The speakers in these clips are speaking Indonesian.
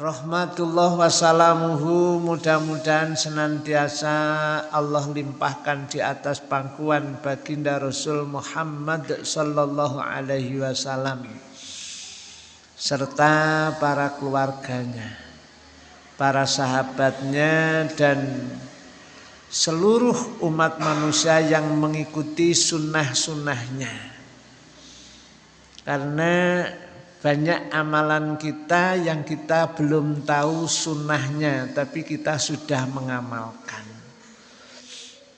Rahmatullah wassalamuhu mudah-mudahan senantiasa Allah limpahkan di atas pangkuan baginda Rasul Muhammad sallallahu alaihi wasallam serta para keluarganya, para sahabatnya dan seluruh umat manusia yang mengikuti sunnah-sunnahnya. Karena banyak amalan kita yang kita belum tahu sunnahnya tapi kita sudah mengamalkan.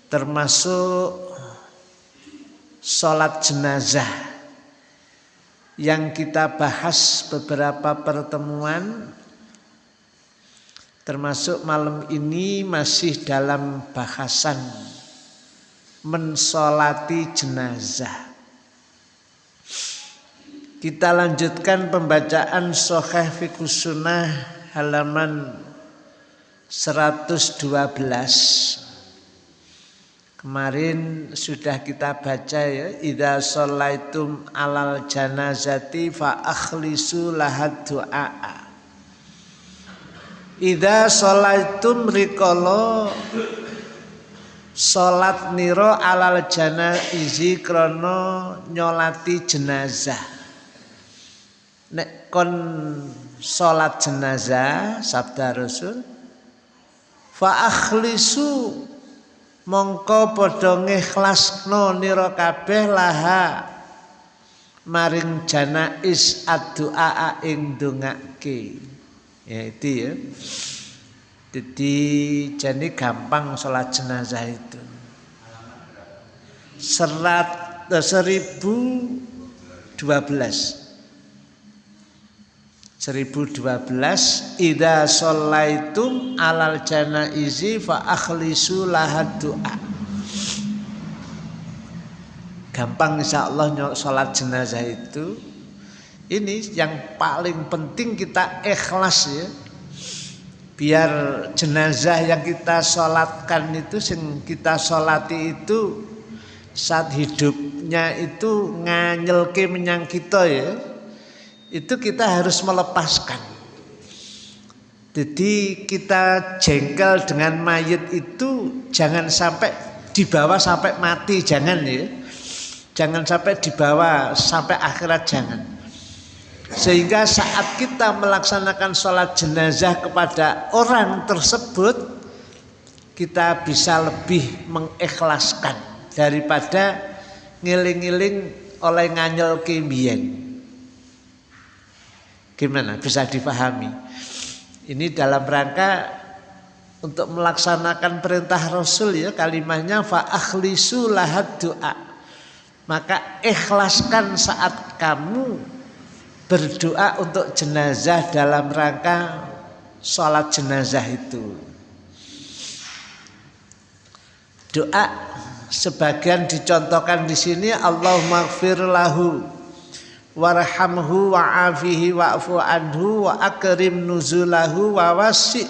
Termasuk sholat jenazah yang kita bahas beberapa pertemuan termasuk malam ini masih dalam bahasan mensolati jenazah kita lanjutkan pembacaan Soheh Fikus Sunnah halaman 112. Kemarin sudah kita baca ya, idza shallaitum alal janazati fa akhlisu lahad du'a. Idza shallaitum rikala salat nira alal janaizi krana nyolati jenazah nek kon salat jenazah sabda Rasul fa akhlisu mongko padha ngikhlasno nira kabeh laha maring janais addu'a ing dongake ya itu ya. Jadi jadi gampang sholat jenazah itu. Serat eh, seribu dua belas 1012 Ida sholaitum alal janaizi fa akhlisu lahad du'a. Gampang insya Allah sholat jenazah itu. Ini yang paling penting kita ikhlas ya. Biar jenazah yang kita sholatkan itu yang kita sholati itu saat hidupnya itu nganyelke menyang kita ya itu kita harus melepaskan. Jadi kita jengkel dengan mayat itu jangan sampai dibawa sampai mati, jangan ya. Jangan sampai dibawa sampai akhirat jangan. Sehingga saat kita melaksanakan sholat jenazah kepada orang tersebut kita bisa lebih mengikhlaskan daripada ngiling-ngiling oleh nganyel kimian. Gimana? Bisa dipahami. Ini dalam rangka untuk melaksanakan perintah Rasul ya kalimatnya fa akhlisu lahad doa. Maka ikhlaskan saat kamu berdoa untuk jenazah dalam rangka sholat jenazah itu. Doa sebagian dicontohkan di sini Allahumma lahu warhamhu wa'afihi wa'fu anhu wa akrim nuzulahu wa wasi'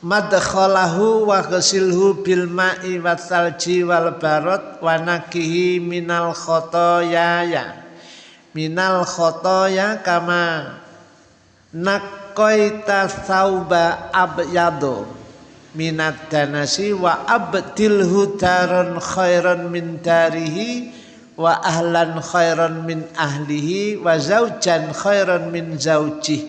madkhalahu wa ghasilhu bil ma'i wa salji wal barad wa nakihi minal khotoya minal khotoya kama nakoita sauba abyado minat danasi wa abdilhu daron khairan min darihi wa ahlan khairan min ahlihi wa zaujan khairan min zaujih.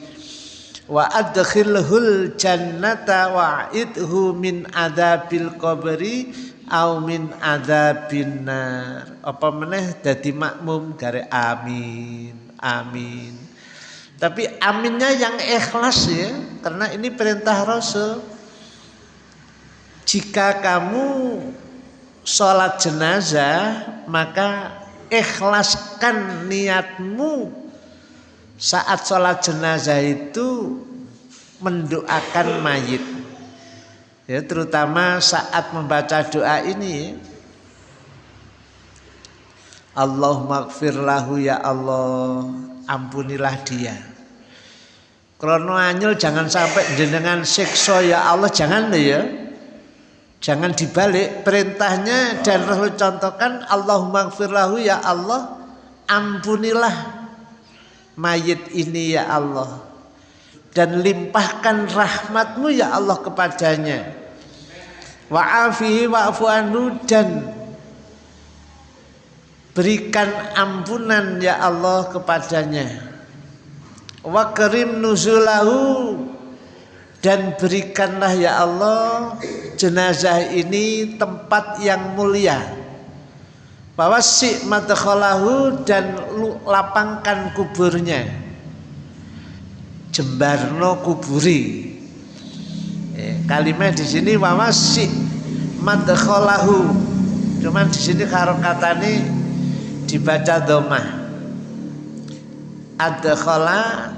Wa adkhilhul jannata wa idhu min adabil qabri au min adabin nar. Apa meneh? Dadi makmum gare amin amin. Tapi aminnya yang ikhlas ya karena ini perintah Rasul. Jika kamu sholat jenazah maka ikhlaskan niatmu. Saat sholat jenazah itu mendoakan mayit. Ya terutama saat membaca doa ini. Allahumma lahu ya Allah. Ampunilah dia. Krono anyel jangan sampai jenengan siksa ya Allah jangan ya Jangan dibalik perintahnya dan Rasul contohkan Allahumma gfirlahu ya Allah ampunilah mayit ini ya Allah dan limpahkan rahmatmu ya Allah kepadanya. Wa'afihi wa'fu anhu dan berikan ampunan ya Allah kepadanya. Wa karim nuzulahu dan berikanlah ya Allah jenazah ini tempat yang mulia. Bahwa si madkhalahu dan lapangkan kuburnya. Jembarno kuburi. Eh, kalimat di sini wawasi madkhalahu. Cuman di sini karo katane dibaca domah adkhala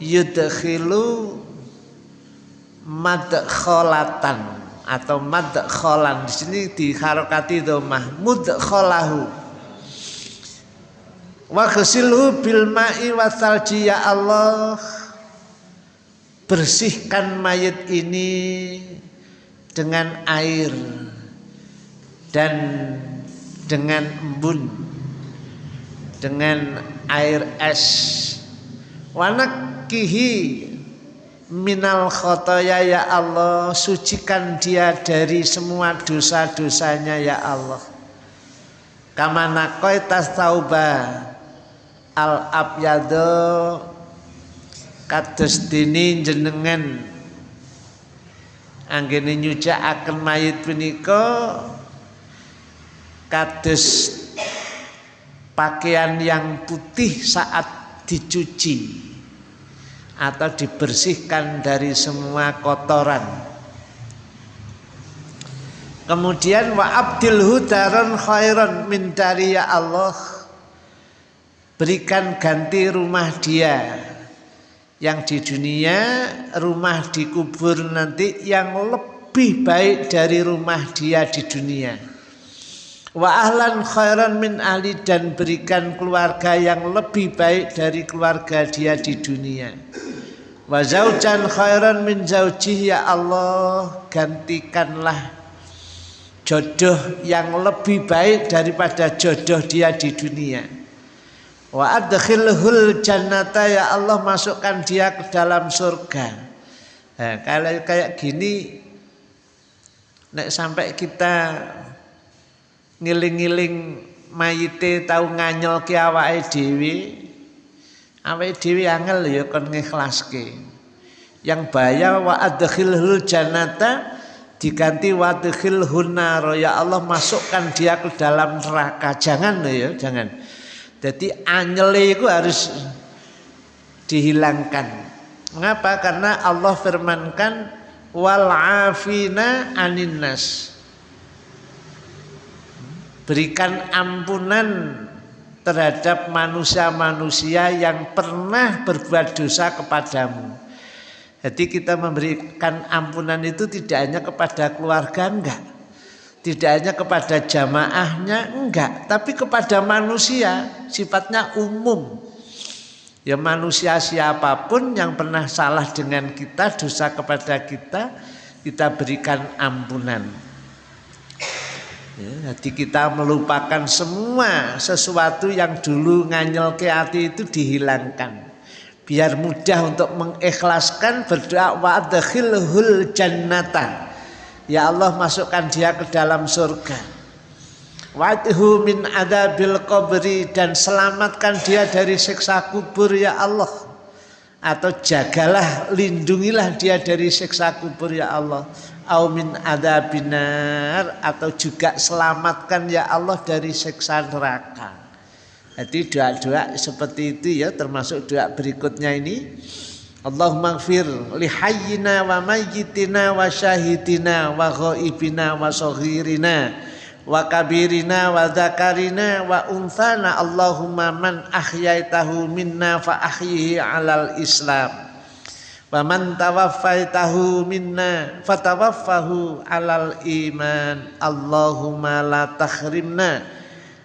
yudkhilu madkhalatan atau madkhalan di sini diharokati domah mudkhalahu wa ghasilhu bil ma'i wasalji ya Allah bersihkan mayat ini dengan air dan dengan embun dengan air es wanakihi minal khotoya ya Allah. Sucikan dia dari semua dosa-dosanya ya Allah. Kamana tas tauba al abyado kados dini jenengan. Anggene nyucakaken mayit punika kados pakaian yang putih saat dicuci atau dibersihkan dari semua kotoran. Kemudian wa abdil hudaron khairan min ya Allah berikan ganti rumah dia yang di dunia rumah dikubur nanti yang lebih baik dari rumah dia di dunia wa ahlan khairan min ahli dan berikan keluarga yang lebih baik dari keluarga dia di dunia wa zaujan khairan min zaujih ya Allah gantikanlah jodoh yang lebih baik daripada jodoh dia di dunia Wa adkhilhul jannata ya Allah masukkan dia ke dalam surga. Nah, kalau kayak gini nek sampai kita ngiling-ngiling mayite tahu nganyol ki dhewe awake dhewe angel ya kon ngikhlaske. Yang bahaya wa adkhilhul jannata diganti wa adkhilhun nar ya Allah masukkan dia ke dalam neraka. Jangan ya, jangan. Jadi anyele itu harus dihilangkan. Mengapa? Karena Allah firmankan wal afina aninnas. Berikan ampunan terhadap manusia-manusia yang pernah berbuat dosa kepadamu. Jadi kita memberikan ampunan itu tidak hanya kepada keluarga enggak tidak hanya kepada jamaahnya enggak, tapi kepada manusia sifatnya umum. Ya manusia siapa pun yang pernah salah dengan kita, dosa kepada kita, kita berikan ampunan. Ya, jadi kita melupakan semua sesuatu yang dulu nganyel ke hati itu dihilangkan. Biar mudah untuk mengikhlaskan berdoa wa adkhilhul jannata Ya Allah masukkan dia ke dalam surga. Wadhu min adabil qabri dan selamatkan dia dari siksa kubur ya Allah. Atau jagalah, lindungilah dia dari siksa kubur ya Allah. Au min adabinar atau juga selamatkan ya Allah dari siksa neraka. Jadi doa-doa seperti itu ya termasuk doa berikutnya ini. Allahumma gfir li hayyina wa mayyitina wa syahidina wa ghaibina wa saghirina wa kabirina wa dzakarina wa unthana Allahumma man ahyaitahu minna fa ahyihi alal islam wa man tawaffaitahu minna fatawaffahu alal iman Allahumma la tahrimna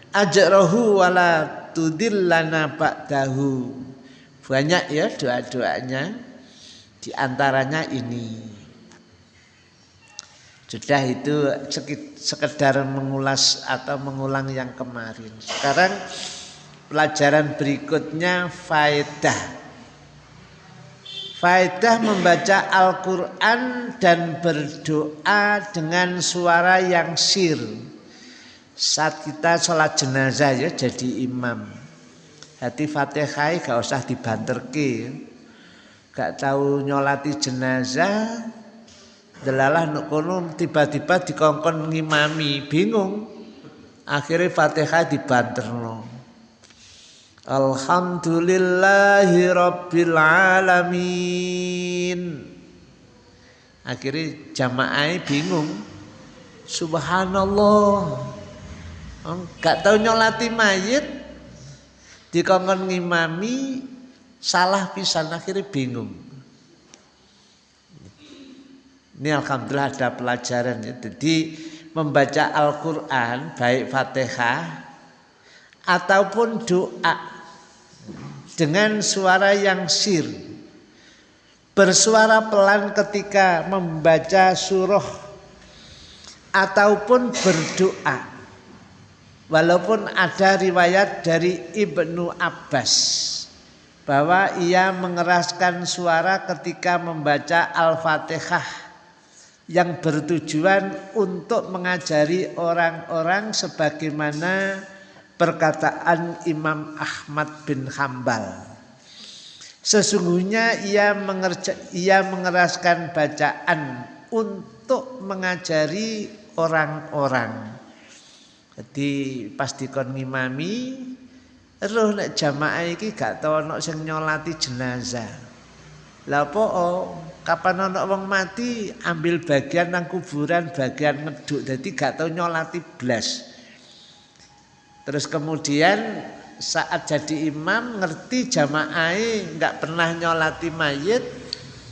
ajrahu wa la tudillana ba'dahu banyak ya doa-doanya di antaranya ini. Sudah itu sekedar mengulas atau mengulang yang kemarin. Sekarang pelajaran berikutnya faedah. Faedah membaca Al-Quran dan berdoa dengan suara yang sir. Saat kita sholat jenazah ya jadi imam. Hati fatihah gak usah dibanterke. Gak tahu nyolati jenazah. Delalah nukono tiba-tiba dikongkon ngimami. Bingung. Akhirnya fatihah dibanterno. Alhamdulillahi Rabbil Alamin. Akhirnya jamaah bingung. Subhanallah. Gak tahu nyolati mayit. Dikongkon ngimami Salah pisan akhirnya bingung. Ini Alhamdulillah ada pelajaran ya. Jadi membaca Al-Quran Baik Fatihah Ataupun doa dengan suara yang sir. Bersuara pelan ketika membaca surah ataupun berdoa. Walaupun ada riwayat dari Ibnu Abbas bahwa ia mengeraskan suara ketika membaca Al-Fatihah yang bertujuan untuk mengajari orang-orang sebagaimana perkataan Imam Ahmad bin Hambal. Sesungguhnya ia mengerja, ia mengeraskan bacaan untuk mengajari orang-orang. Jadi pas dikon ngimami roh nek jamaah iki gak tau ana sing nyolati jenazah. Lah apa oh, kapan ana wong mati ambil bagian nang kuburan bagian ngeduk dadi gak tau nyolati blas. Terus kemudian saat jadi imam ngerti jamaah nggak pernah nyolati mayit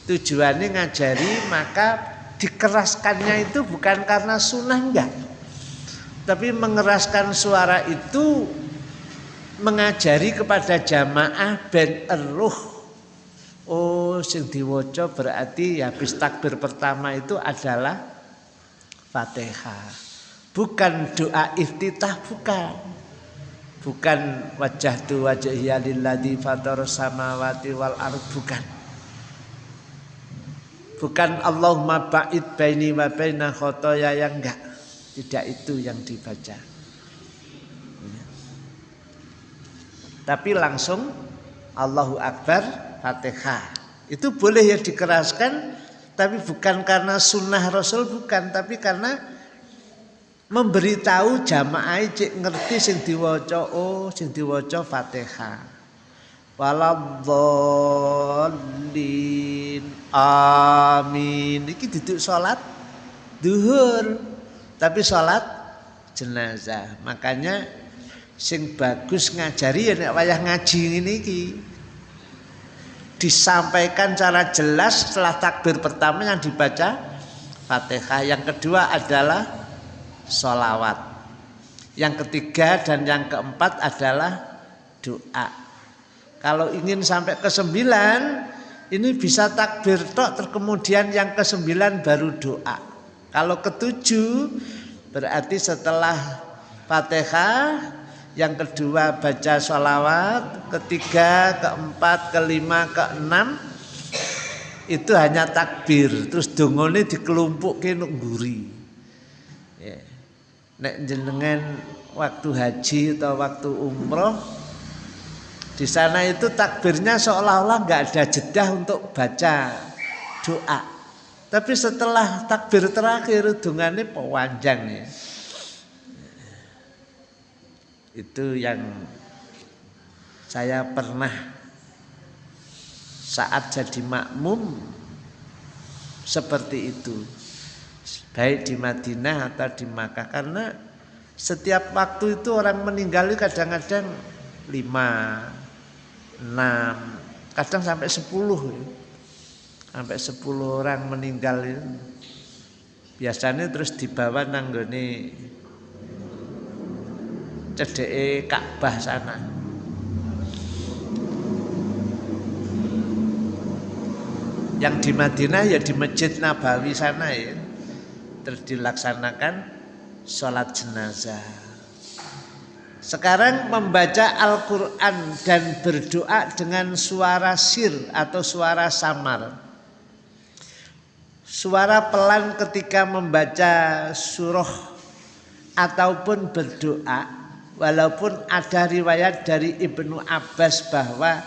tujuannya ngajari maka dikeraskannya itu bukan karena sunnah enggak tapi mengeraskan suara itu mengajari kepada jamaah ben eruh. Oh sing diwoco berarti habis takbir pertama itu adalah fatihah. Bukan doa iftitah bukan bukan wajah tu wajah lilladzi fatar samawati wal ard bukan. Bukan Allahumma ba'id baini wa baina khotoya yang enggak. Tidak itu yang dibaca. Tapi langsung Allahu Akbar Fatihah. Itu boleh ya dikeraskan tapi bukan karena sunnah Rasul bukan. Tapi karena memberitahu jamaah cek ngerti sing diwaca oh sing diwaca Fatihah. Waladzallin amin. Iki duduk salat duhur tapi salat jenazah. Makanya sing bagus ngajari ya nek wayah ngaji ngene iki. Disampaikan cara jelas setelah takbir pertama yang dibaca Fatihah. Yang kedua adalah solawat. Yang ketiga dan yang keempat adalah doa. Kalau ingin sampai ke sembilan, ini bisa takbir tok, terus kemudian yang ke sembilan baru doa. Kalau ketujuh, berarti setelah fatihah, yang kedua baca sholawat, ketiga, keempat, kelima, keenam, itu hanya takbir. Terus dongone dikelumpukin guri nek jenengan waktu haji atau waktu umroh di sana itu takbirnya seolah-olah nggak ada jeda untuk baca doa. Tapi setelah takbir terakhir dungannya pewanjang ya. Itu yang saya pernah saat jadi makmum seperti itu baik di Madinah atau di Makkah karena setiap waktu itu orang meninggal kadang-kadang lima, enam, kadang sampai sepuluh, sampai sepuluh orang meninggal. Biasanya terus dibawa nanggone cedeke Ka'bah sana. Yang di Madinah ya di Masjid Nabawi sana ya terus dilaksanakan sholat jenazah Sekarang membaca Al-Quran dan berdoa dengan suara sir atau suara samar. Suara pelan ketika membaca surah ataupun berdoa. Walaupun ada riwayat dari Ibnu Abbas bahwa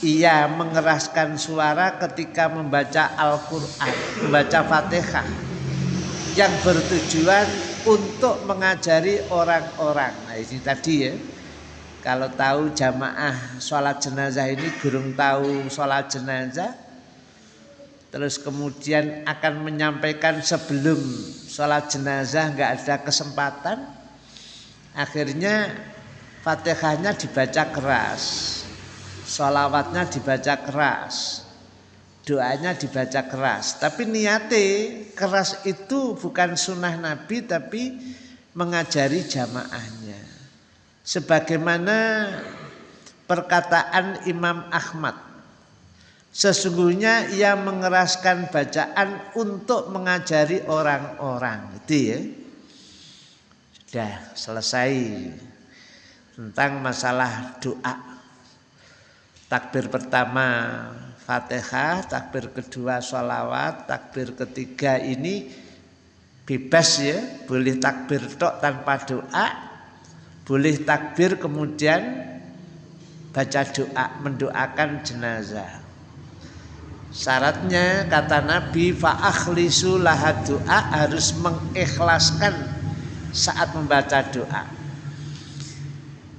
ia mengeraskan suara ketika membaca Al-Quran, membaca Fatihah yang bertujuan untuk mengajari orang-orang. Nah ini tadi ya, kalau tahu jamaah sholat jenazah ini gurung tahu sholat jenazah, terus kemudian akan menyampaikan sebelum sholat jenazah nggak ada kesempatan, akhirnya fatihahnya dibaca keras Sholawatnya dibaca keras. Doanya dibaca keras. Tapi niate keras itu bukan sunnah Nabi tapi mengajari jamaahnya. Sebagaimana perkataan Imam Ahmad. Sesungguhnya ia mengeraskan bacaan untuk mengajari orang-orang. Itu ya. Sudah selesai tentang masalah doa. Takbir pertama Fatihah, takbir kedua sholawat, takbir ketiga ini bebas ya, boleh takbir tok tanpa doa, boleh takbir kemudian baca doa mendoakan jenazah. Syaratnya kata Nabi fa'akhlisu laha doa harus mengikhlaskan saat membaca doa.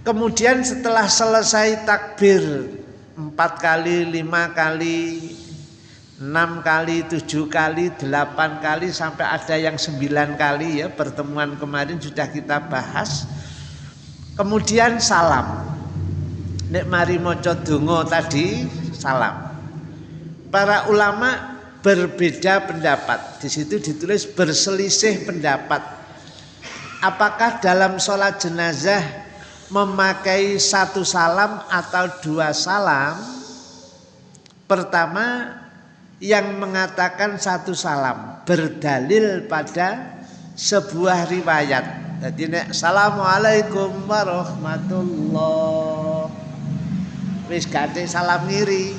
Kemudian setelah selesai takbir empat kali, lima kali, enam kali, tujuh kali, delapan kali, sampai ada yang sembilan kali ya pertemuan kemarin sudah kita bahas. Kemudian salam. Nek mari moco dungo tadi salam. Para ulama berbeda pendapat. Di situ ditulis berselisih pendapat. Apakah dalam sholat jenazah memakai satu salam atau dua salam pertama yang mengatakan satu salam berdalil pada sebuah riwayat. Jadi nek assalamualaikum warahmatullah. Wis gate salam ngiri.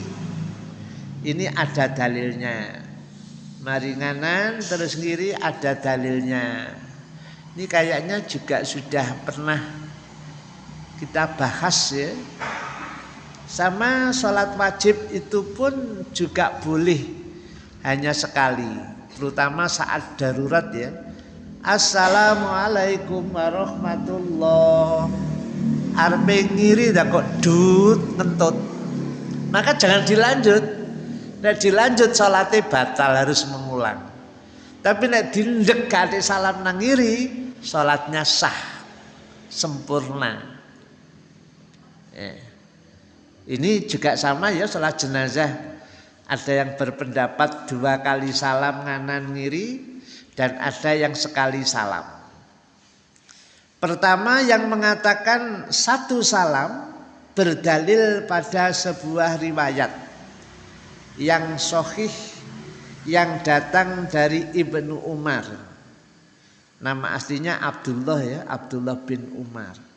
Ini ada dalilnya. Maringanan terus ngiri ada dalilnya. Ini kayaknya juga sudah pernah kita bahas ya. Sama sholat wajib itu pun juga boleh hanya sekali, terutama saat darurat ya. Assalamualaikum warahmatullah. Arpe ngiri dah kok dut ngentut. Maka jangan dilanjut. Nek dilanjut sholatnya batal harus mengulang. Tapi nek dindek salam nangiri, sholatnya sah, sempurna. Eh. Ini juga sama ya sholat jenazah. Ada yang berpendapat dua kali salam nganan ngiri dan ada yang sekali salam. Pertama yang mengatakan satu salam berdalil pada sebuah riwayat yang sohih yang datang dari Ibnu Umar. Nama aslinya Abdullah ya, Abdullah bin Umar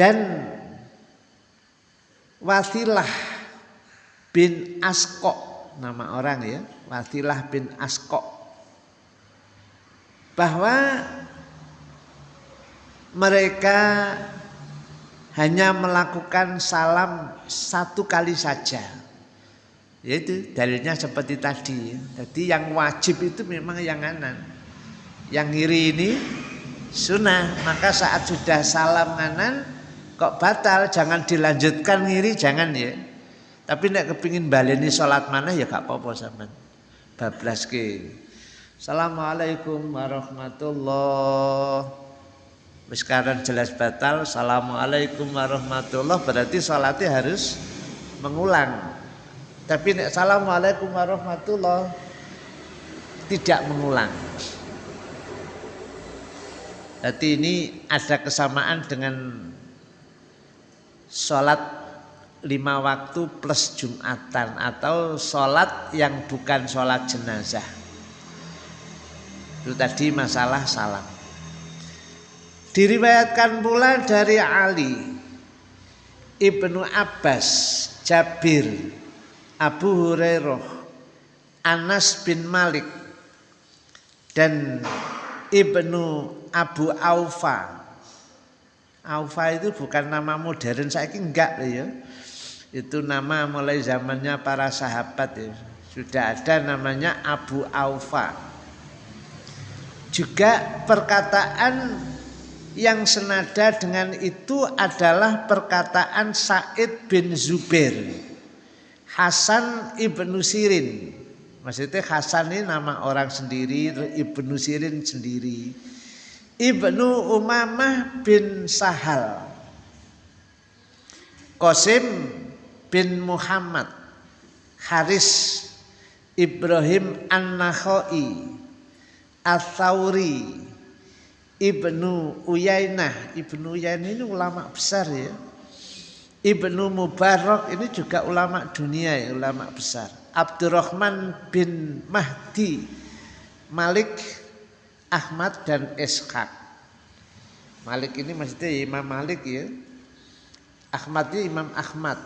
dan Wasilah bin Askok nama orang ya Wasilah bin Askok. Bahwa mereka hanya melakukan salam satu kali saja. Yaitu dalilnya seperti tadi jadi yang wajib itu memang yang kanan. Yang kiri ini sunnah. Maka saat sudah salam kanan kok batal? Jangan dilanjutkan ngiri. Jangan ya. Tapi nek kepingin baleni sholat mana ya gak apa-apa sampean. Bablas ke Assalamualaikum warahmatullah. Sekarang jelas batal. Assalamualaikum warahmatullah. Berarti sholatnya harus mengulang. Tapi nek Assalamualaikum warahmatullah tidak mengulang. Jadi ini ada kesamaan dengan sholat lima waktu plus jumatan atau sholat yang bukan sholat jenazah itu tadi masalah salam Diriwayatkan pula dari Ali Ibnu Abbas, Jabir, Abu Hurairah, Anas bin Malik dan Ibnu Abu Aufa. Aufa itu bukan nama modern saya enggak ya. Itu nama mulai zamannya para sahabat ya. Sudah ada namanya Abu Aufa. Juga perkataan yang senada dengan itu adalah perkataan Said bin Zubair Hasan ibnu Sirin maksudnya Hasan ini nama orang sendiri ibnu Sirin sendiri ibnu Umamah bin Sahal. Qasim bin Muhammad. Haris Ibrahim An-Nakhoi Al-Thawri Ibnu Uyainah. Ibnu Uyainah ini ulama besar ya. Ibnu Mubarak ini juga ulama dunia ya ulama besar. Abdurrahman bin Mahdi. Malik Ahmad dan Ishaq. Malik ini maksudnya Imam Malik ya. Ahmad ini Imam Ahmad.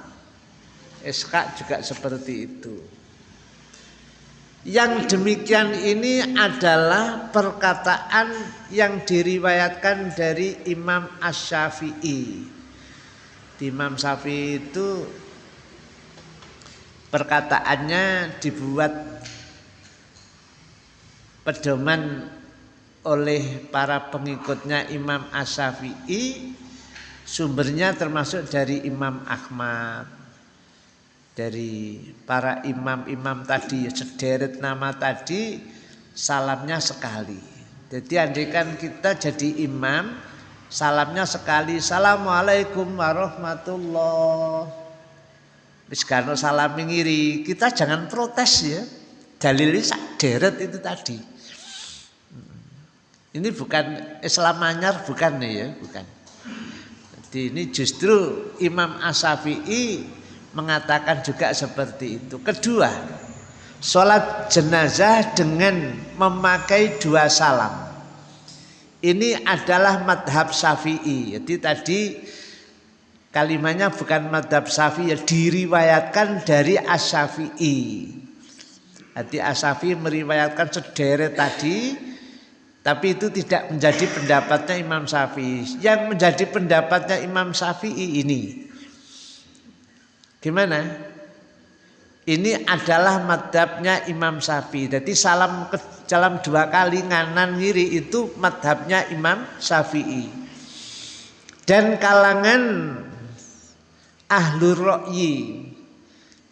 Ishaq juga seperti itu. Yang demikian ini adalah perkataan yang diriwayatkan dari Imam Ash-Syafi'i. Imam Syafi'i itu perkataannya dibuat pedoman oleh para pengikutnya Imam Ash-Syafi'i sumbernya termasuk dari Imam Ahmad dari para imam-imam tadi sederet nama tadi salamnya sekali. Jadi andikan kita jadi imam salamnya sekali. Assalamualaikum warahmatullah. Wis salam ngiri, kita jangan protes ya. Dalilnya sederet itu tadi. Ini bukan Islam anyar bukan ya, bukan. Jadi ini justru Imam Asyafi'i mengatakan juga seperti itu. Kedua, sholat jenazah dengan memakai dua salam. Ini adalah madhab syafi'i. Jadi tadi kalimatnya bukan madhab syafi'i, ya diriwayatkan dari as-syafi'i. Jadi as-syafi'i meriwayatkan sederet tadi, tapi itu tidak menjadi pendapatnya Imam Syafi'i. Yang menjadi pendapatnya Imam Syafi'i ini Gimana? Ini adalah madhabnya Imam Syafi'i. Jadi salam ke dalam dua kali nganan ngiri itu madhabnya Imam Syafi'i. Dan kalangan ahlu ro'yi.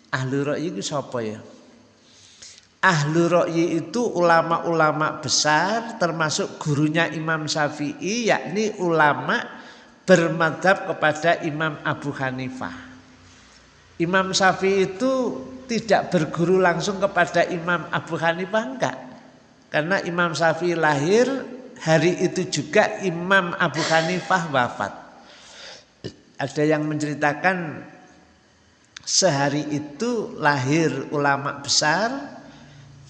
Ahlu ro'yi itu siapa ya? Ahlu ro'yi itu ulama-ulama besar termasuk gurunya Imam Syafi'i yakni ulama bermadhab kepada Imam Abu Hanifah. Imam Syafi'i itu tidak berguru langsung kepada Imam Abu Hanifah enggak. Karena Imam Syafi'i lahir hari itu juga Imam Abu Hanifah wafat. Ada yang menceritakan sehari itu lahir ulama besar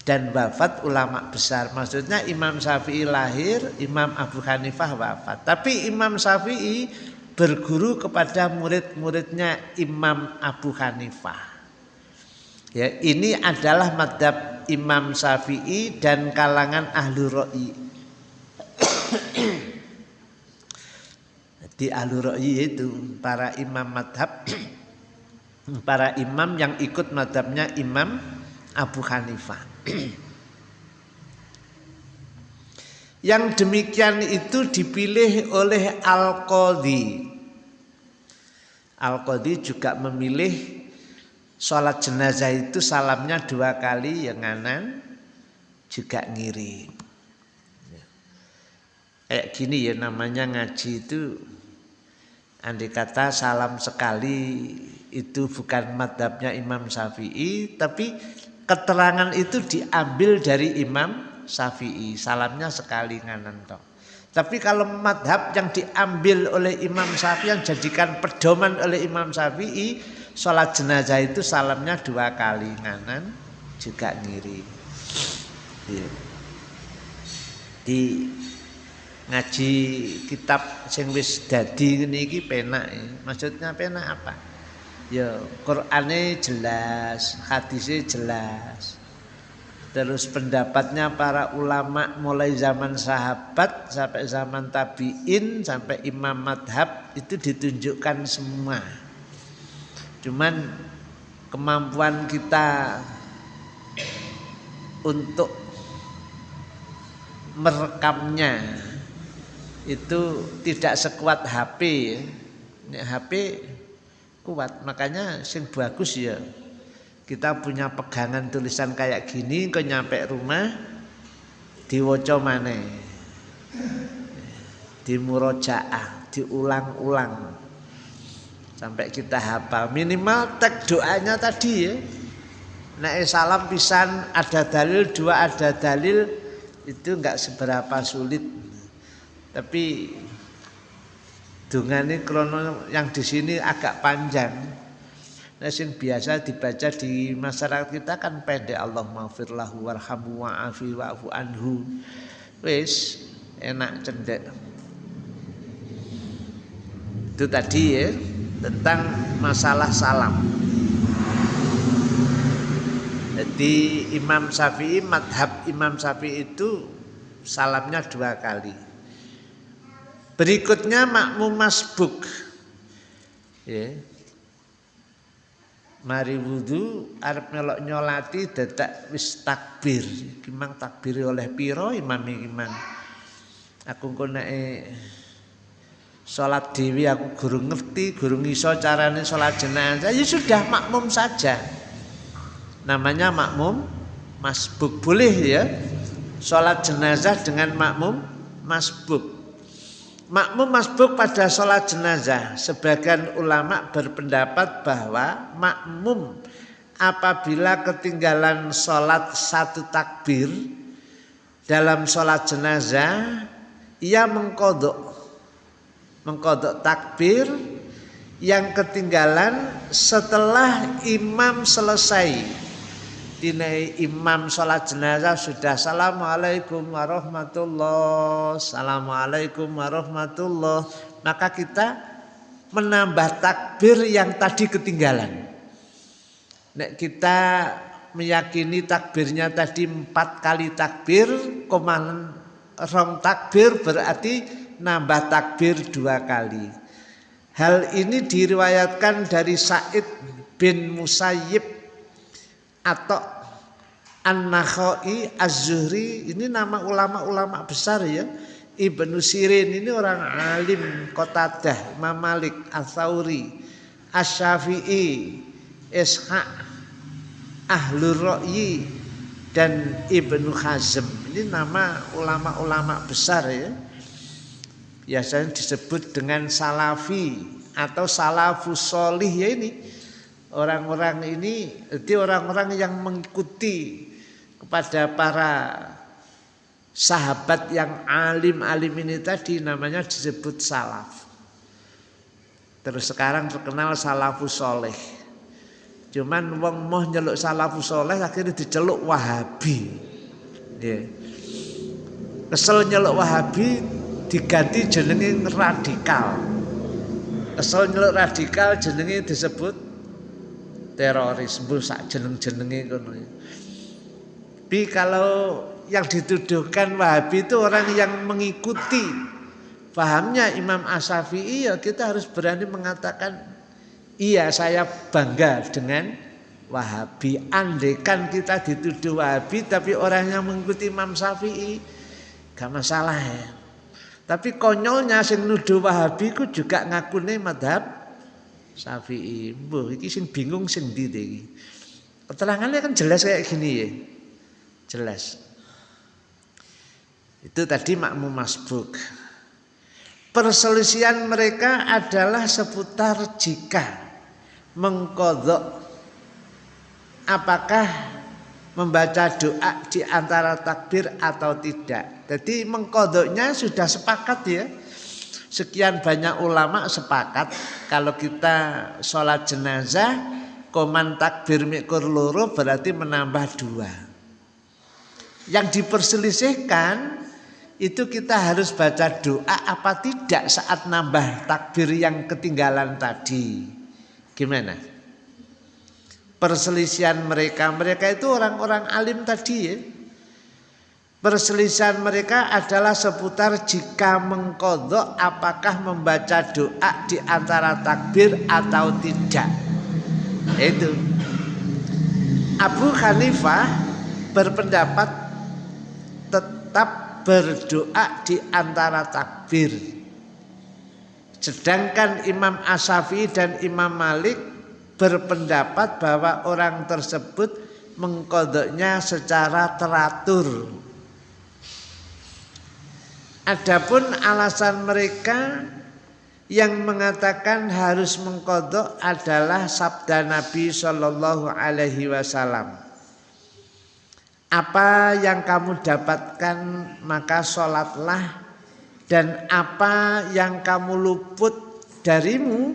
dan wafat ulama besar. Maksudnya Imam Syafi'i lahir, Imam Abu Hanifah wafat. Tapi Imam Syafi'i berguru kepada murid-muridnya Imam Abu Hanifah. Ya, ini adalah madhab Imam Syafi'i dan kalangan ahlu ro'i. Di ahlu ro'i itu para imam madhab, para imam yang ikut madhabnya Imam Abu Hanifah. Yang demikian itu dipilih oleh Al-Qadhi. Al-Qadhi juga memilih sholat jenazah itu salamnya dua kali yang kanan juga ngiri. Kayak gini ya namanya ngaji itu andai kata salam sekali itu bukan madhabnya Imam Syafi'i tapi keterangan itu diambil dari Imam Syafi'i, salamnya sekali nganan toh. Tapi kalau madhab yang diambil oleh Imam Syafi'i yang jadikan pedoman oleh Imam Syafi'i, sholat jenazah itu salamnya dua kali nganan juga ngiri. Iya. Di ngaji kitab sing wis dadi ngene iki penak. Maksudnya penak apa? Ya Qur'ane jelas, hadisnya jelas. Terus pendapatnya para ulama mulai zaman sahabat sampai zaman tabi'in sampai imam madhab itu ditunjukkan semua. Cuman kemampuan kita untuk merekamnya itu tidak sekuat HP Ini HP kuat. Makanya sing bagus ya kita punya pegangan tulisan kayak gini kok nyampe rumah diwoco di murojaah diulang-ulang. Sampai kita hafal. Minimal tek doanya tadi ya. Nek salam pisan ada dalil dua ada dalil itu enggak seberapa sulit. Tapi dungane krono yang di sini agak panjang Nah, sing biasa dibaca di masyarakat kita kan pendek Allah maghfirlahu warhamu wa'afi wa'fu anhu. Wis enak cendek. Itu tadi ya tentang masalah salam. Jadi Imam Syafi'i, madhab Imam Syafi'i itu salamnya dua kali. Berikutnya makmum masbuk. Ya, mari wudhu arep melok nyolati dadak wis takbir. Iki mang takbir oleh piro imam mang? Aku engko nek salat dewi aku guru ngerti guru iso carane salat jenazah ya sudah makmum saja. Namanya makmum masbuk. Boleh ya? Salat jenazah dengan makmum masbuk Makmum masbuk pada sholat jenazah. Sebagian ulama berpendapat bahwa makmum apabila ketinggalan sholat satu takbir dalam sholat jenazah ia mengkodok. Mengkodok takbir yang ketinggalan setelah imam selesai dinai imam sholat jenazah sudah assalamualaikum warahmatullah. Assalamualaikum warahmatullah. Maka kita menambah takbir yang tadi ketinggalan. Nek kita meyakini takbirnya tadi empat kali takbir koman rong takbir berarti nambah takbir dua kali. Hal ini diriwayatkan dari Said bin Musayyib atau An-Nakhai Az-Zuhri ini nama ulama-ulama besar ya. Ibnu Sirin ini orang alim Qatadah, Imam Malik, Al-Thawri, Asy-Syafi'i, Ishaq, Ahlur Ra'yi dan Ibnu Hazm. Ini nama ulama-ulama besar ya. Biasanya disebut dengan salafi atau salafus solih ya ini orang-orang ini itu orang-orang yang mengikuti kepada para sahabat yang alim-alim ini tadi namanya disebut salaf. Terus sekarang terkenal salafus soleh. Cuman wong moh nyeluk salafus soleh akhirnya diceluk wahabi. Yeah. Kesel nyeluk wahabi diganti jenenge radikal. Kesel nyeluk radikal jenenge disebut terorisme sak jeneng-jenenge ngono. Tapi kalau yang dituduhkan Wahabi itu orang yang mengikuti pahamnya Imam Asyafi'i ya kita harus berani mengatakan iya saya bangga dengan Wahabi. Andekan kita dituduh Wahabi tapi orang yang mengikuti Imam Syafi'i gak masalah ya. Tapi konyolnya sing nuduh Wahabi ku juga ngakune madhab Syafi'i. Mbuh iki sing bingung sing ndi iki. Keterangannya kan jelas kayak gini ya. Jelas. Itu tadi makmum masbuk. Perselisihan mereka adalah seputar jika mengkodok apakah membaca doa di antara takbir atau tidak. Jadi mengkodoknya sudah sepakat ya Sekian banyak ulama sepakat kalau kita sholat jenazah koman takbir mikir loro berarti menambah dua. Yang diperselisihkan itu kita harus baca doa apa tidak saat nambah takbir yang ketinggalan tadi. Gimana? Perselisihan mereka, mereka itu orang-orang alim tadi ya. Perselisihan mereka adalah seputar jika mengkodok apakah membaca doa di antara takbir atau tidak. Itu. Abu Hanifah berpendapat tetap berdoa di antara takbir. Sedangkan Imam Asyafi'i dan Imam Malik berpendapat bahwa orang tersebut mengkodoknya secara teratur. Adapun alasan mereka yang mengatakan harus mengkodok adalah sabda Nabi Shallallahu Alaihi Wasallam. Apa yang kamu dapatkan maka sholatlah. Dan apa yang kamu luput darimu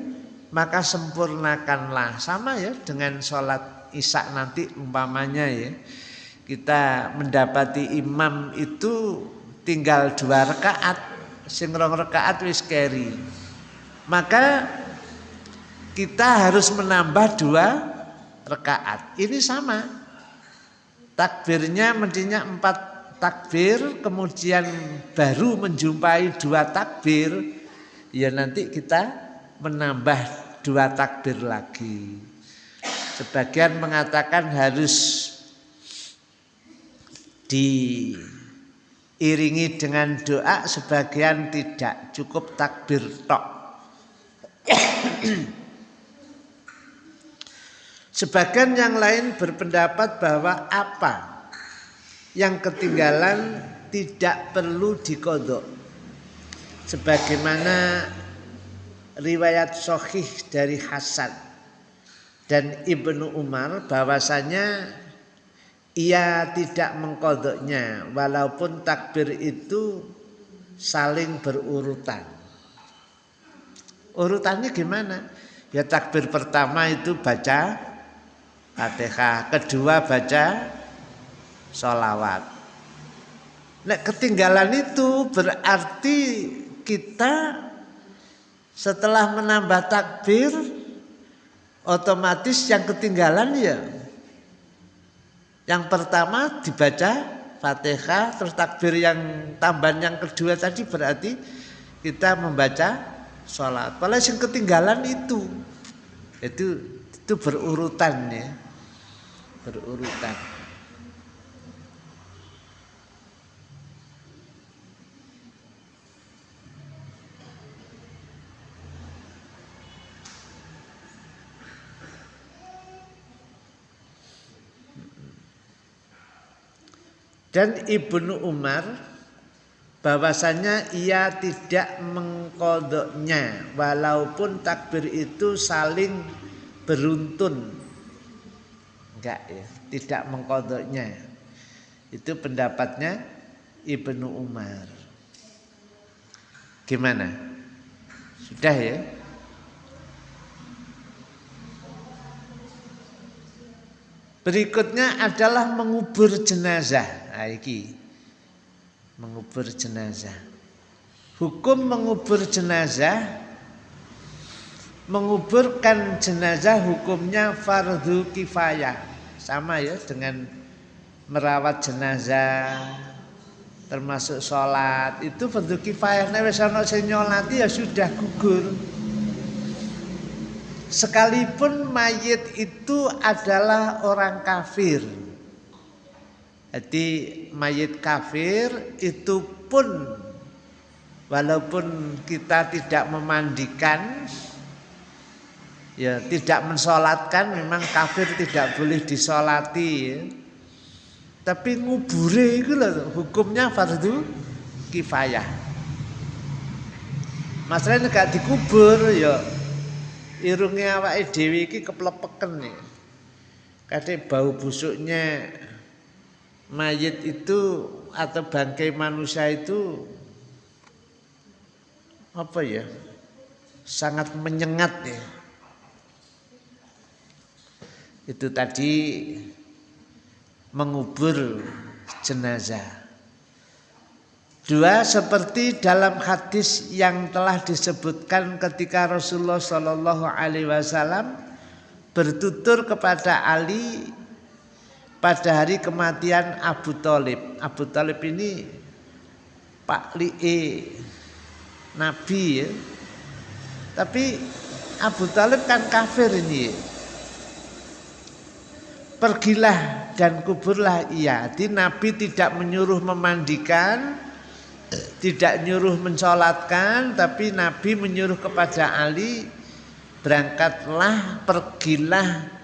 maka sempurnakanlah. Sama ya dengan sholat isya nanti umpamanya ya. Kita mendapati imam itu tinggal dua rakaat sing rong rakaat wis keri. Maka kita harus menambah dua rakaat ini sama. Takbirnya mestinya empat takbir kemudian baru menjumpai dua takbir ya nanti kita menambah dua takbir lagi. Sebagian mengatakan harus diiringi dengan doa sebagian tidak cukup takbir tok Sebagian yang lain berpendapat bahwa apa yang ketinggalan tidak perlu dikodok. Sebagaimana riwayat sohih dari Hasan dan Ibnu Umar bahwasanya ia tidak mengkodoknya walaupun takbir itu saling berurutan. Urutannya gimana? Ya takbir pertama itu baca Fatihah. Kedua baca sholawat. Nek ketinggalan itu berarti kita setelah menambah takbir otomatis yang ketinggalan ya yang pertama dibaca Fatihah terus takbir yang tambahan yang kedua tadi berarti kita membaca sholat. Kalau yang ketinggalan itu itu itu berurutan ya berurutan. Dan Ibnu Umar bahwasanya ia tidak mengkodoknya walaupun takbir itu saling beruntun Enggak ya, tidak mengkodoknya. Itu pendapatnya Ibnu Umar. Gimana? Sudah ya? Berikutnya adalah mengubur jenazah. Iki. Mengubur jenazah. Hukum mengubur jenazah menguburkan jenazah hukumnya fardu kifayah sama ya dengan merawat jenazah termasuk sholat itu fardu kifayah nek wis ana nyolati ya sudah gugur sekalipun mayit itu adalah orang kafir jadi mayit kafir itu pun walaupun kita tidak memandikan ya tidak mensolatkan memang kafir tidak boleh disolati ya. tapi ngubure itu loh hukumnya fardu kifayah. Masalahnya gak dikubur ya. Irungnya awake dhewe iki keplepeken ya. Bau busuknya mayit itu atau bangkai manusia itu apa ya sangat menyengat ya itu tadi mengubur jenazah. Dua seperti dalam hadis yang telah disebutkan ketika Rasulullah Shallallahu Alaihi Wasallam bertutur kepada Ali pada hari kematian Abu Talib. Abu Talib ini Pak Li'e Nabi ya. Tapi Abu Talib kan kafir ini. Pergilah dan kuburlah ia. Jadi Nabi tidak menyuruh memandikan, tidak nyuruh mensolatkan tapi Nabi menyuruh kepada Ali berangkatlah pergilah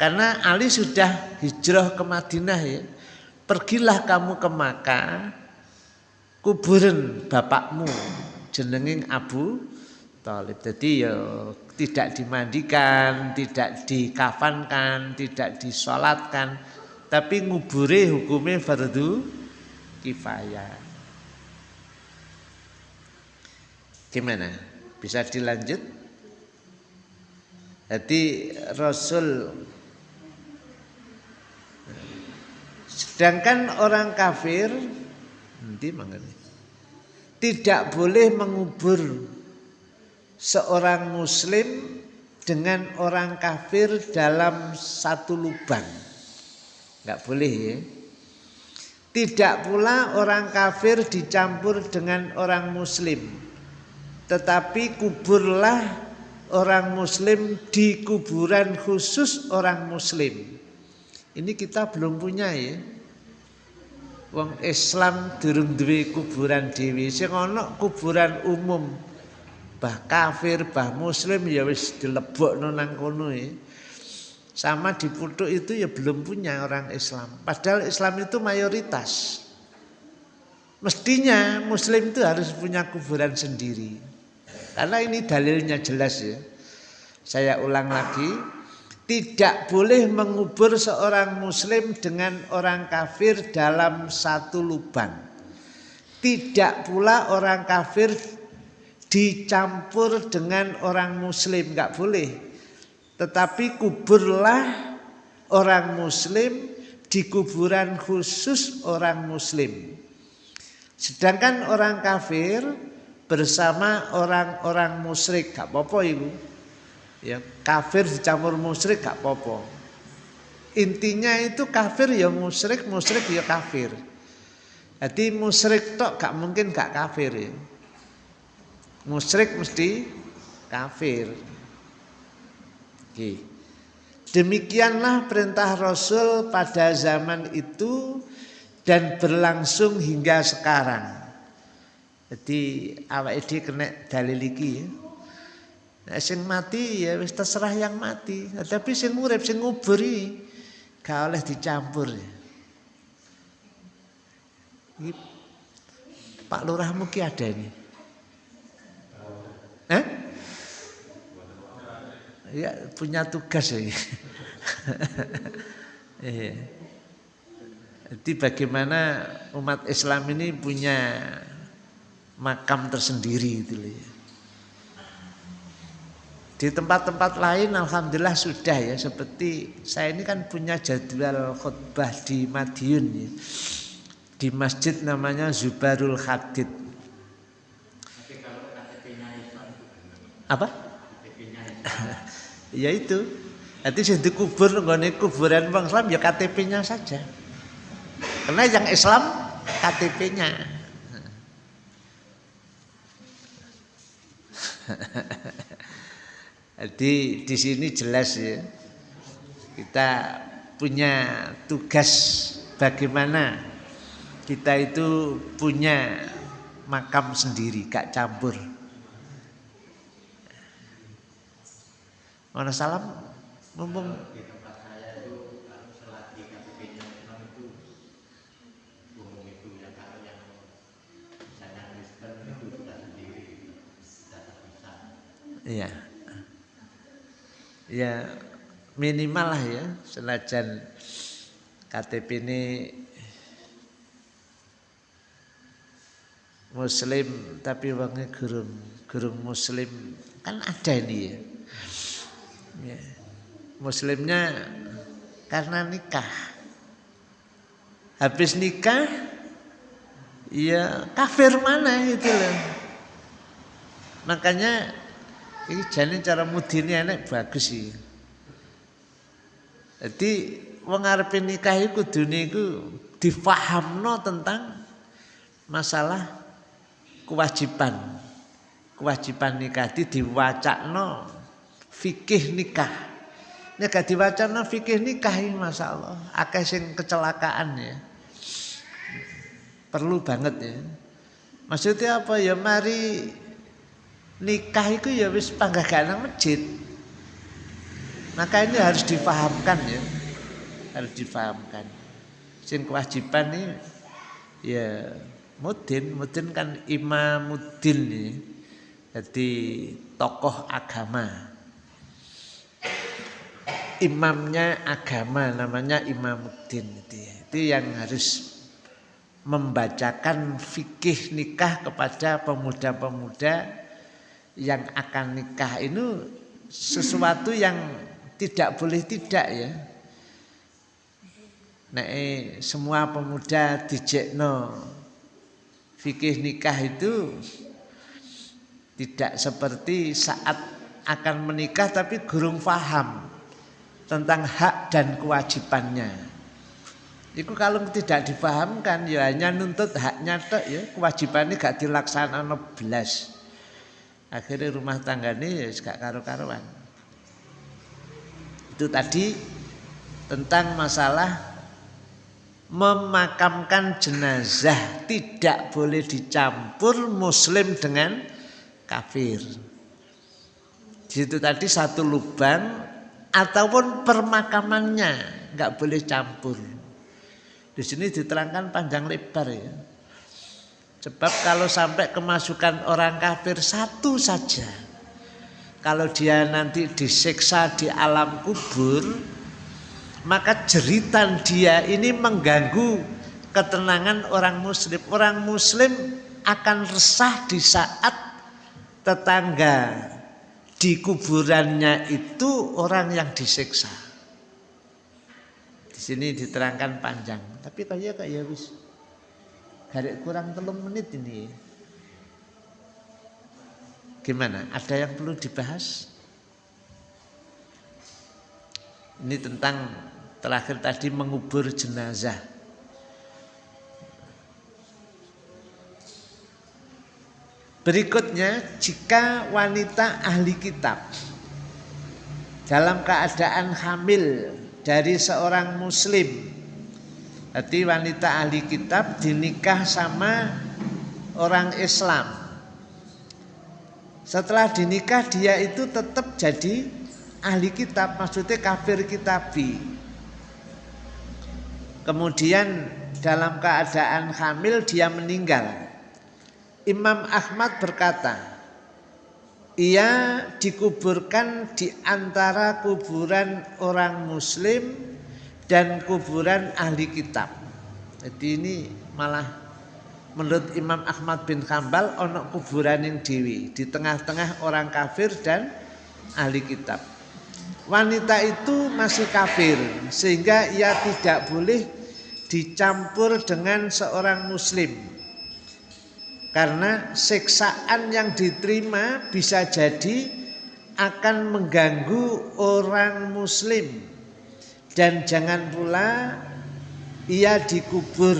karena Ali sudah hijrah ke Madinah ya pergilah kamu ke Makkah kuburan bapakmu jenenging Abu Talib jadi ya tidak dimandikan tidak dikafankan tidak disolatkan tapi ngubure hukumnya fardu kifayah Gimana? Bisa dilanjut? Jadi Rasul sedangkan orang kafir nanti mengenai tidak boleh mengubur seorang muslim dengan orang kafir dalam satu lubang. Enggak boleh ya. Tidak pula orang kafir dicampur dengan orang muslim tetapi kuburlah orang muslim di kuburan khusus orang muslim. Ini kita belum punya ya. Wong Islam durung duwe kuburan dewi, sing ana kuburan umum. Bah kafir, bah muslim ya wis dilebokno nang kono ya. Sama di Putuk itu ya belum punya orang Islam. Padahal Islam itu mayoritas. Mestinya muslim itu harus punya kuburan sendiri. Karena ini dalilnya jelas ya. Saya ulang lagi, tidak boleh mengubur seorang muslim dengan orang kafir dalam satu lubang. Tidak pula orang kafir dicampur dengan orang muslim, nggak boleh. Tetapi kuburlah orang muslim di kuburan khusus orang muslim. Sedangkan orang kafir bersama orang-orang musyrik gak apa-apa ibu ya kafir dicampur musyrik gak apa-apa intinya itu kafir ya musyrik musyrik ya kafir jadi musyrik tok gak mungkin gak kafir ya musyrik mesti kafir Oke. Demikianlah perintah Rasul pada zaman itu dan berlangsung hingga sekarang. Jadi awak dhewe kena dalil iki ya. Nek sing mati ya wis terserah yang mati. Nah, tapi sing urip sing nguburi gak oleh dicampur. Ya. Ini Pak Lurahmu ki ada ini. Eh? Ya punya tugas ya. Iya. Jadi bagaimana umat Islam ini punya makam tersendiri itu ya. Di tempat-tempat lain alhamdulillah sudah ya seperti saya ini kan punya jadwal khutbah di Madiun ya. Di masjid namanya Zubarul Hadid. Apa? ya itu. Nanti saya dikubur nggone kuburan Bang Islam ya KTP-nya saja. Karena yang Islam KTP-nya. Jadi di sini jelas ya kita punya tugas bagaimana kita itu punya makam sendiri, gak campur. Mana salam? Mumpung Iya. Ya minimal lah ya senajan KTP ini muslim tapi wangnya gurung gurung muslim kan ada ini ya. ya. Muslimnya karena nikah. Habis nikah ya kafir mana itu loh. Makanya ini jadi cara mudine enek bagus sih. Jadi wong arep nikah iku kudune iku difahamno tentang masalah kewajiban. Kewajiban nikah di diwacakno fikih nikah. Nek gak diwacana fikih nikah ini Allah akeh sing kecelakaan ya. Perlu banget ya. Maksudnya apa ya mari nikah itu ya wis panggaganan masjid. Maka ini harus difahamkan ya. Harus difahamkan. Sing kewajiban ini ya mudin, mudin kan imamuddin ya. Jadi tokoh agama imamnya agama namanya imamuddin itu ya. Itu yang harus membacakan fikih nikah kepada pemuda-pemuda yang akan nikah ini sesuatu yang tidak boleh tidak ya. Nah, eh, semua pemuda dijekno fikih nikah itu tidak seperti saat akan menikah tapi gurung faham tentang hak dan kewajibannya. Itu kalau tidak dipahamkan ya hanya nuntut haknya tok ya, kewajibannya gak dilaksanakan belas. Akhirnya rumah tangga ini ya gak karu-karuan. Itu tadi tentang masalah memakamkan jenazah tidak boleh dicampur muslim dengan kafir. Di situ tadi satu lubang ataupun permakamannya nggak boleh campur. Di sini diterangkan panjang lebar ya. Sebab kalau sampai kemasukan orang kafir satu saja, kalau dia nanti disiksa di alam kubur, maka jeritan dia ini mengganggu ketenangan orang muslim. Orang muslim akan resah di saat tetangga di kuburannya itu orang yang disiksa. Di sini diterangkan panjang, tapi kayak kayak wis garek kurang telung menit ini. Gimana? Ada yang perlu dibahas? Ini tentang terakhir tadi mengubur jenazah. Berikutnya, jika wanita ahli kitab dalam keadaan hamil dari seorang muslim, berarti wanita ahli kitab dinikah sama orang Islam. Setelah dinikah dia itu tetap jadi ahli kitab, maksudnya kafir kitabi. Kemudian dalam keadaan hamil dia meninggal Imam Ahmad berkata, ia dikuburkan di antara kuburan orang muslim dan kuburan ahli kitab. Jadi ini malah menurut Imam Ahmad bin Hambal ono kuburan yang dewi di tengah-tengah orang kafir dan ahli kitab. Wanita itu masih kafir sehingga ia tidak boleh dicampur dengan seorang muslim karena siksaan yang diterima bisa jadi akan mengganggu orang muslim dan jangan pula ia dikubur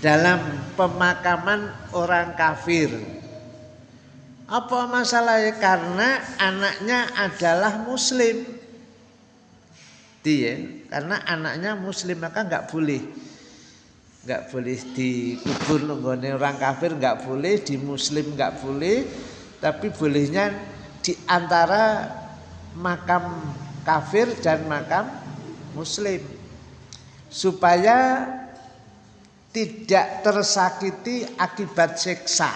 dalam pemakaman orang kafir. Apa masalahnya? Karena anaknya adalah muslim. Dia, karena anaknya muslim maka nggak boleh nggak boleh dikubur nunggone orang kafir nggak boleh di muslim nggak boleh tapi bolehnya di antara makam kafir dan makam muslim supaya tidak tersakiti akibat seksa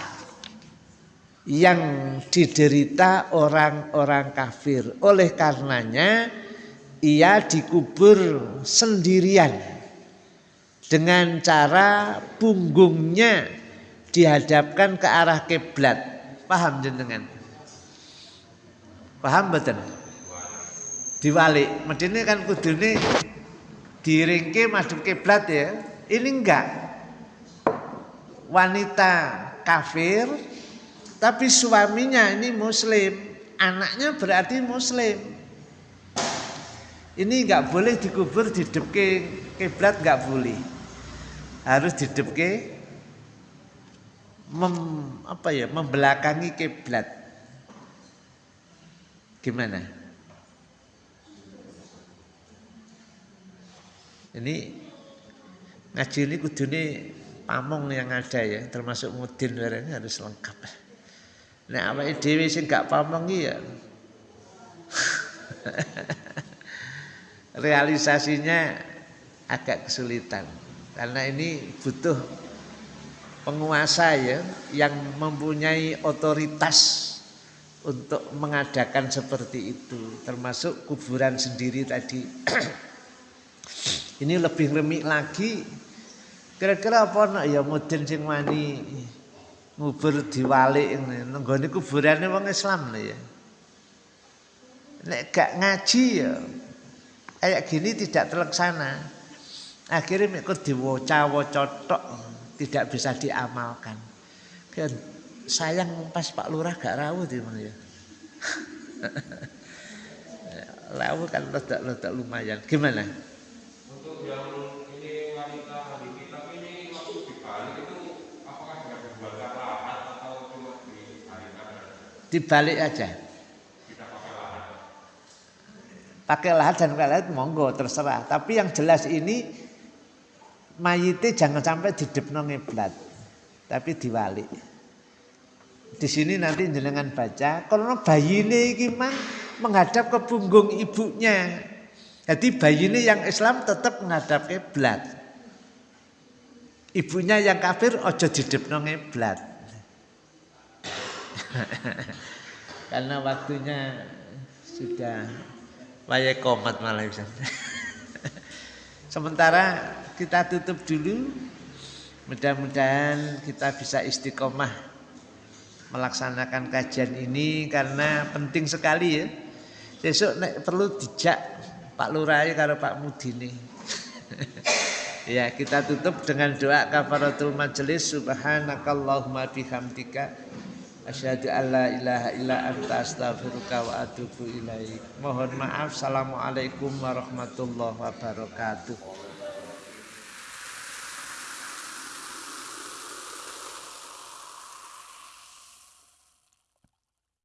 yang diderita orang-orang kafir oleh karenanya ia dikubur sendirian dengan cara punggungnya dihadapkan ke arah kiblat. Paham jenengan? Paham betul? Diwalik. Medine kan kudune diringke madhep kiblat ya. Ini enggak. wanita kafir tapi suaminya ini muslim, anaknya berarti muslim. Ini nggak boleh dikubur di depke kiblat nggak boleh. Harus di depke mem, apa ya membelakangi kiblat. Gimana? Ini ngaji ini kudune pamong yang ada ya, termasuk mudin ini harus lengkap. Nah, apa dhewe sing gak pamong ya realisasinya agak kesulitan karena ini butuh penguasa ya yang mempunyai otoritas untuk mengadakan seperti itu termasuk kuburan sendiri tadi ini lebih remik lagi. Kira-kira apa nak? Ya mudin sing wani ngubur diwalik nenggone kuburane wong Islam ya. Nek gak ngaji ya kayak gini tidak terlaksana. Akhirnya ikut diwoca-woca tok tidak bisa diamalkan. Kan sayang pas Pak Lurah gak rawuh di mana ya. Rawuh kan ledak-ledak lumayan. Gimana yang ini wanita hari kitab ini waktu dibalik itu apakah sudah dibuat lahat atau cuma dibalikan dibalik aja. Kita pakai lahat. Pakai lahat dan pakai lahat monggo terserah. Tapi yang jelas ini mayite jangan sampai didepno ngeblat tapi diwali di sini nanti jenengan baca kalau bayi ini gimana menghadap ke punggung ibunya jadi bayi ini yang Islam tetap menghadap kiblat ibunya yang kafir ojo didepno ngeblat karena waktunya sudah wayahe komat malah bisa sementara kita tutup dulu. Mudah-mudahan kita bisa istiqomah melaksanakan kajian ini karena penting sekali ya. Besok perlu dijak Pak Lurah karo Pak Mudini. ya, kita tutup dengan doa kafaratul majelis subhanakallahumma bihamdika asyhadu alla ilaha illa anta astaghfiruka wa atubu ilaik. Mohon maaf. Assalamualaikum warahmatullahi wabarakatuh.